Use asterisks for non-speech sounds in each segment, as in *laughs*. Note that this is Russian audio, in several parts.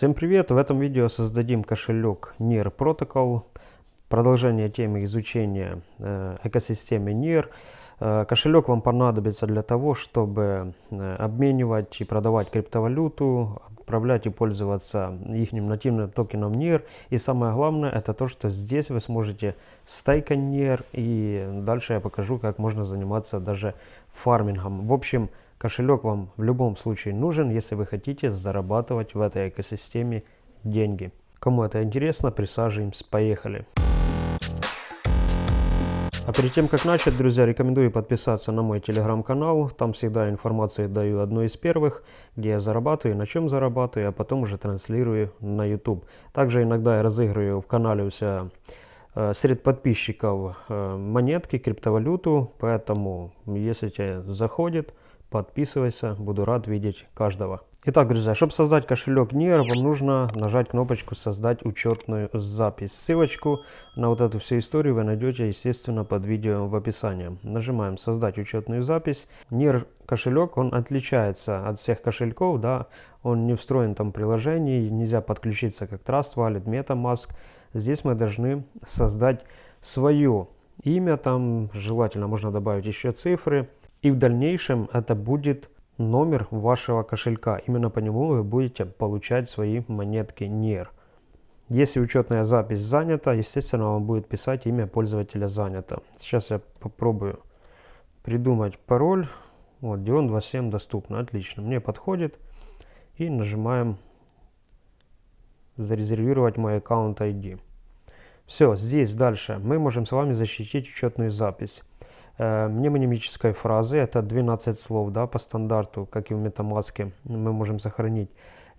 Всем привет! В этом видео создадим кошелек NIR Protocol. Продолжение темы изучения э, экосистемы NIR. Э, кошелек вам понадобится для того, чтобы э, обменивать и продавать криптовалюту, отправлять и пользоваться их нативным токеном NIR. И самое главное, это то, что здесь вы сможете стейкать NIR. И дальше я покажу, как можно заниматься даже фармингом. В общем, Кошелек вам в любом случае нужен, если вы хотите зарабатывать в этой экосистеме деньги. Кому это интересно, присаживаемся, поехали. А перед тем, как начать, друзья, рекомендую подписаться на мой телеграм-канал. Там всегда информацию даю одной из первых, где я зарабатываю, на чем зарабатываю, а потом уже транслирую на YouTube. Также иногда я разыгрываю в канале у себя э, среди подписчиков э, монетки, криптовалюту, поэтому если тебе заходит, подписывайся, буду рад видеть каждого. Итак, друзья, чтобы создать кошелек NIR, вам нужно нажать кнопочку «Создать учетную запись». Ссылочку на вот эту всю историю вы найдете, естественно, под видео в описании. Нажимаем «Создать учетную запись». NIR кошелек, он отличается от всех кошельков, да, он не встроен там в приложении, нельзя подключиться как Trust Wallet, MetaMask. Здесь мы должны создать свое имя, там желательно можно добавить еще цифры, и в дальнейшем это будет номер вашего кошелька. Именно по нему вы будете получать свои монетки NIR. Если учетная запись занята, естественно, вам будет писать имя пользователя занято. Сейчас я попробую придумать пароль. Вот, Dion 27 доступно. Отлично. Мне подходит. И нажимаем зарезервировать мой аккаунт ID. Все, здесь дальше мы можем с вами защитить учетную запись. Э, мнемонимической фразы, это 12 слов да, по стандарту, как и в MetaMask, мы можем сохранить.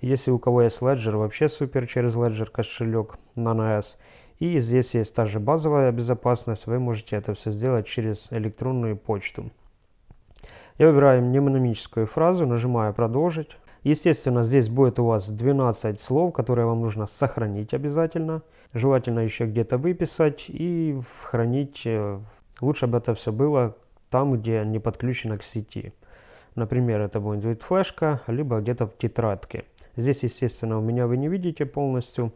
Если у кого есть Ledger, вообще супер через Ledger кошелек NanoS. И здесь есть также базовая безопасность, вы можете это все сделать через электронную почту. Я выбираю мнемонимическую фразу, нажимаю «Продолжить». Естественно, здесь будет у вас 12 слов, которые вам нужно сохранить обязательно. Желательно еще где-то выписать и хранить э, Лучше бы это все было там, где не подключено к сети. Например, это будет флешка, либо где-то в тетрадке. Здесь, естественно, у меня вы не видите полностью,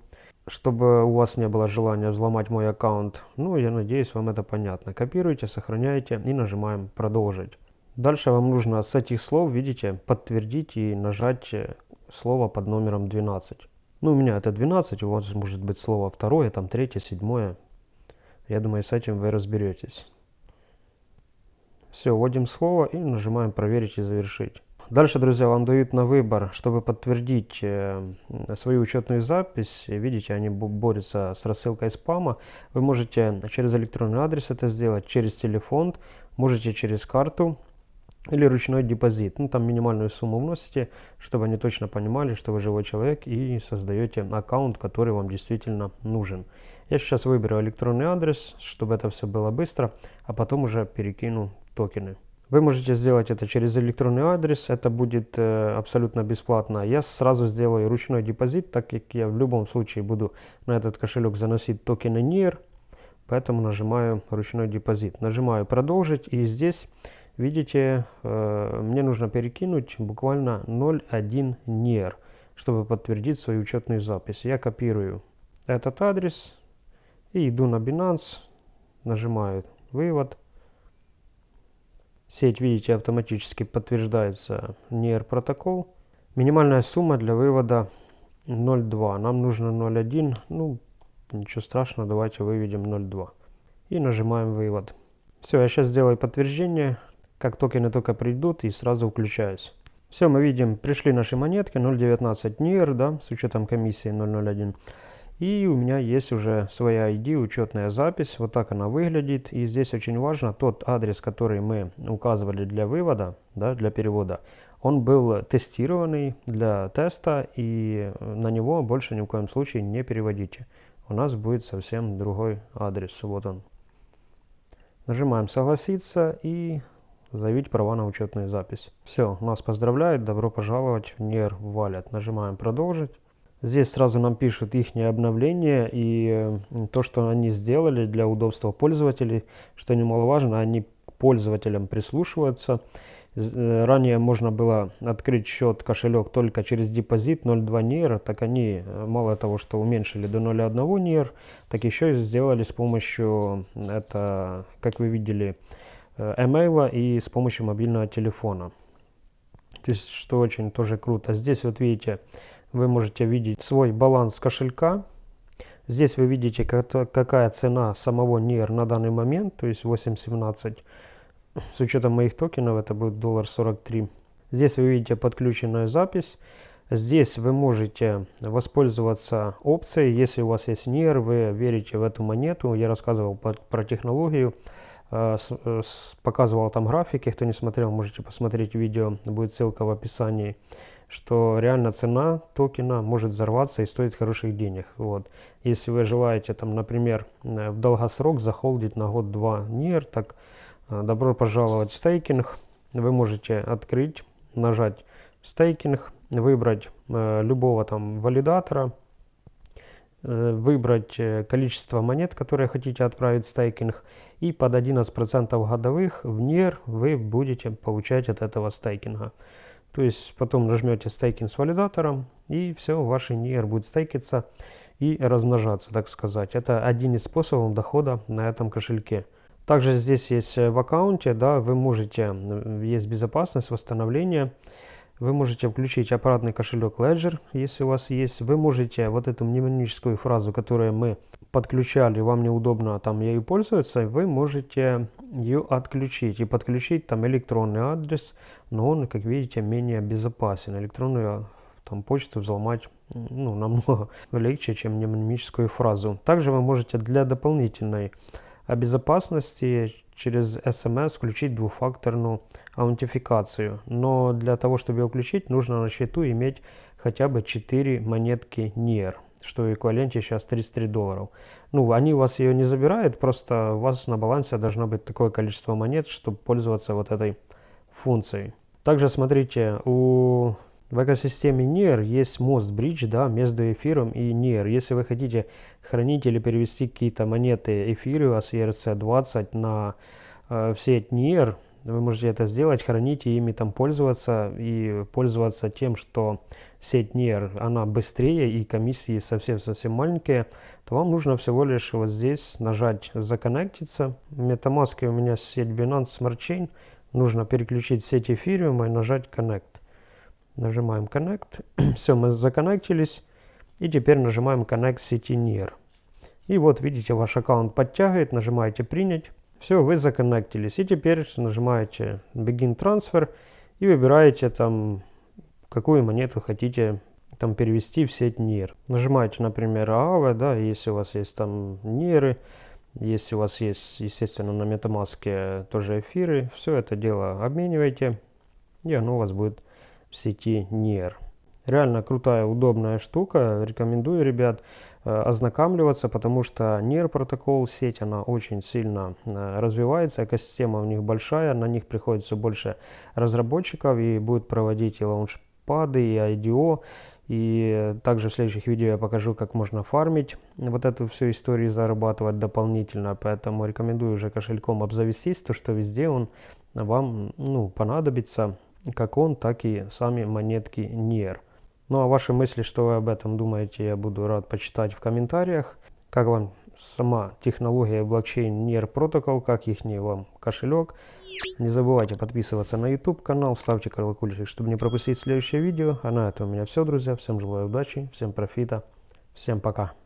чтобы у вас не было желания взломать мой аккаунт. Ну, я надеюсь, вам это понятно. Копируйте, сохраняйте и нажимаем «Продолжить». Дальше вам нужно с этих слов, видите, подтвердить и нажать э, слово под номером 12. Ну, у меня это 12, у вас может быть слово второе, там третье, седьмое. Я думаю, с этим вы разберетесь. Все, вводим слово и нажимаем «Проверить и завершить». Дальше, друзья, вам дают на выбор, чтобы подтвердить э, свою учетную запись. Видите, они борются с рассылкой спама. Вы можете через электронный адрес это сделать, через телефон, можете через карту или ручной депозит. Ну, там минимальную сумму вносите, чтобы они точно понимали, что вы живой человек и создаете аккаунт, который вам действительно нужен. Я сейчас выберу электронный адрес, чтобы это все было быстро, а потом уже перекину токены. Вы можете сделать это через электронный адрес, это будет э, абсолютно бесплатно. Я сразу сделаю ручной депозит, так как я в любом случае буду на этот кошелек заносить токены NIR, поэтому нажимаю ручной депозит. Нажимаю продолжить и здесь, видите, э, мне нужно перекинуть буквально 0.1 NIR, чтобы подтвердить свою учетную запись. Я копирую этот адрес и иду на Binance, нажимаю вывод Сеть, видите, автоматически подтверждается NIR протокол. Минимальная сумма для вывода 0.2. Нам нужно 0.1. Ну, ничего страшного, давайте выведем 0.2. И нажимаем вывод. Все, я сейчас сделаю подтверждение. Как токены только придут и сразу включаюсь. Все, мы видим, пришли наши монетки 0.19 NIR, да, с учетом комиссии 0.01. И у меня есть уже своя ID, учетная запись. Вот так она выглядит. И здесь очень важно, тот адрес, который мы указывали для вывода, да, для перевода, он был тестированный для теста, и на него больше ни в коем случае не переводите. У нас будет совсем другой адрес. Вот он. Нажимаем «Согласиться» и заявить права на учетную запись. Все, нас поздравляют, добро пожаловать в NIR Wallet. Нажимаем «Продолжить». Здесь сразу нам пишут их обновления и э, то, что они сделали для удобства пользователей, что немаловажно, они к пользователям прислушиваются. Э, ранее можно было открыть счет, кошелек только через депозит 0.2 NIR, так они э, мало того, что уменьшили до 0.1 NIR, так еще и сделали с помощью, это, как вы видели, эмейла и с помощью мобильного телефона. То есть, что очень тоже круто. Здесь вот видите, вы можете видеть свой баланс кошелька. Здесь вы видите, какая цена самого NIR на данный момент, то есть 8.17. С учетом моих токенов это будет доллар 43. Здесь вы видите подключенную запись. Здесь вы можете воспользоваться опцией, если у вас есть NIR, вы верите в эту монету. Я рассказывал про, технологию, э, э, показывал там графики. Кто не смотрел, можете посмотреть видео, будет ссылка в описании что реально цена токена может взорваться и стоить хороших денег. Вот. Если вы желаете, там, например, э, в долгосрок захолдить на год-два NIR, так э, добро пожаловать в стейкинг. Вы можете открыть, нажать стейкинг, выбрать э, любого там валидатора, э, выбрать э, количество монет, которые хотите отправить в стейкинг, и под 11% годовых в NIR вы будете получать от этого стейкинга. То есть потом нажмете стейкинг с валидатором, и все, ваш NIR будет стейкиться и размножаться, так сказать. Это один из способов дохода на этом кошельке. Также здесь есть э, в аккаунте, да, вы можете, есть безопасность, восстановление, вы можете включить аппаратный кошелек Ledger, если у вас есть. Вы можете вот эту мнемоническую фразу, которую мы подключали, вам неудобно там ею пользоваться, вы можете ее отключить и подключить там электронный адрес, но он, как видите, менее безопасен. Электронную там почту взломать ну, намного *laughs* легче, чем мнемоническую фразу. Также вы можете для дополнительной безопасности через SMS включить двухфакторную аутентификацию. Но для того, чтобы ее включить, нужно на счету иметь хотя бы 4 монетки NIR что эквиваленте сейчас 33 долларов. Ну, они у вас ее не забирают, просто у вас на балансе должно быть такое количество монет, чтобы пользоваться вот этой функцией. Также смотрите, у в экосистеме NIR есть мост бридж да, между эфиром и NIR. Если вы хотите хранить или перевести какие-то монеты эфириума с ERC20 на э, в сеть NIR, вы можете это сделать, хранить и ими там пользоваться и пользоваться тем, что сеть NIR, она быстрее и комиссии совсем-совсем маленькие, то вам нужно всего лишь вот здесь нажать «Законнектиться». В MetaMask у меня сеть Binance Smart Chain, нужно переключить сеть Ethereum и нажать «Connect». Нажимаем «Connect». *clears throat* Все, мы законнектились. И теперь нажимаем «Connect сети NIR». И вот видите, ваш аккаунт подтягивает, нажимаете «Принять». Все, вы законнектились. И теперь нажимаете Begin Transfer и выбираете там, какую монету хотите там перевести в сеть NIR. Нажимаете, например, AAVE, да, если у вас есть там NIR, если у вас есть, естественно, на MetaMask тоже эфиры, все это дело обмениваете, и оно у вас будет в сети NIR. Реально крутая, удобная штука. Рекомендую, ребят, э, ознакомливаться, потому что NIR протокол, сеть, она очень сильно э, развивается, экосистема у них большая, на них приходит все больше разработчиков и будет проводить и лаунчпады, и IDO, и также в следующих видео я покажу, как можно фармить вот эту всю историю, зарабатывать дополнительно. Поэтому рекомендую уже кошельком обзавестись, то что везде он вам ну, понадобится, как он, так и сами монетки NIR. Ну а ваши мысли, что вы об этом думаете, я буду рад почитать в комментариях. Как вам сама технология блокчейн NIR Protocol, как их вам кошелек. Не забывайте подписываться на YouTube канал, ставьте колокольчик, чтобы не пропустить следующее видео. А на этом у меня все, друзья. Всем желаю удачи, всем профита, всем пока.